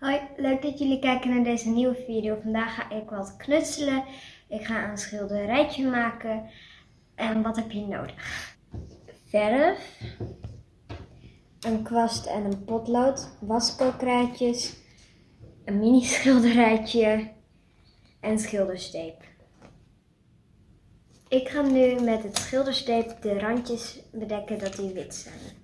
Hoi, leuk dat jullie kijken naar deze nieuwe video. Vandaag ga ik wat knutselen. Ik ga een schilderijtje maken. En wat heb je nodig? Verf, een kwast en een potlood, waskookkrijtjes, een mini schilderijtje en schildersteep. Ik ga nu met het schildersteep de randjes bedekken dat die wit zijn.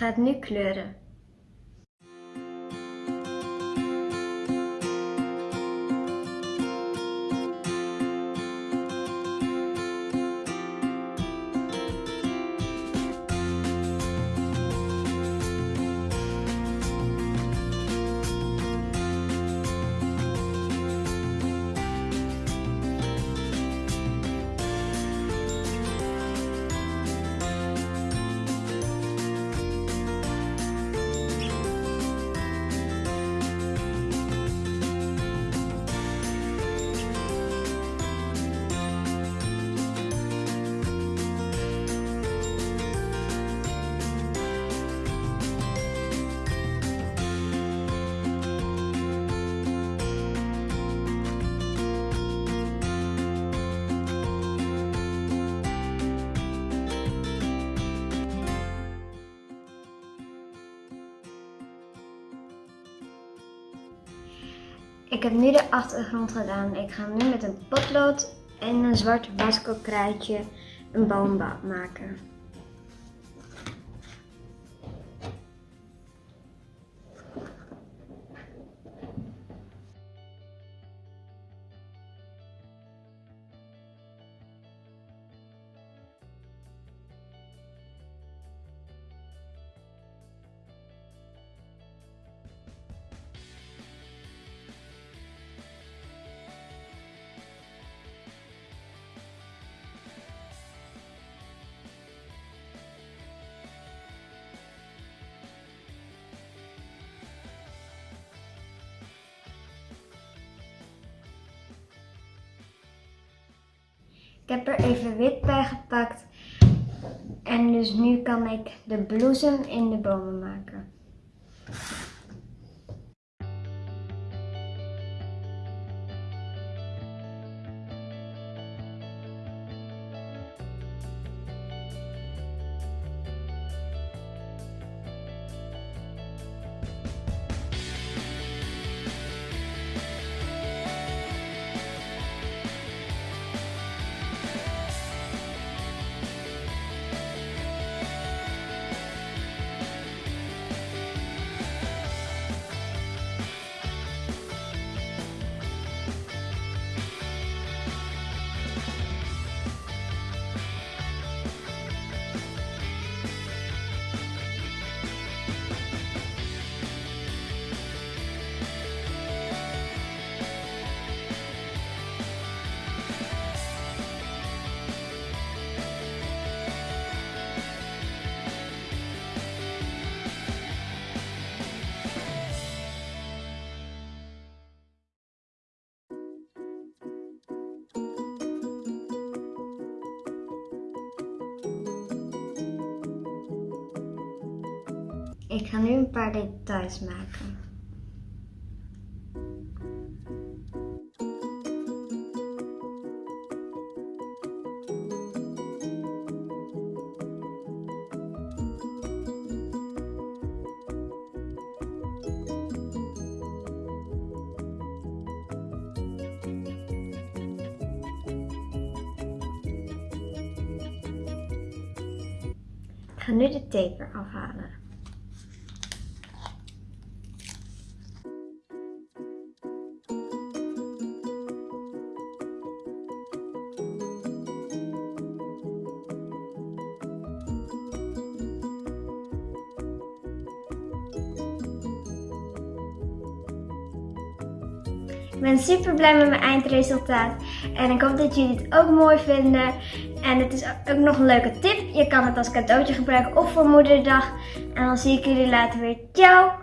Ik ga het nu kleuren. Ik heb nu de achtergrond gedaan. Ik ga nu met een potlood en een zwart waskokrijtje een boom maken. Heb er even wit bij gepakt. En dus nu kan ik de bloesem in de bomen maken. Ik ga nu een paar details maken. Ik ga nu de tape afhalen. Ik ben super blij met mijn eindresultaat. En ik hoop dat jullie het ook mooi vinden. En het is ook nog een leuke tip. Je kan het als cadeautje gebruiken of voor moederdag. En dan zie ik jullie later weer. Ciao!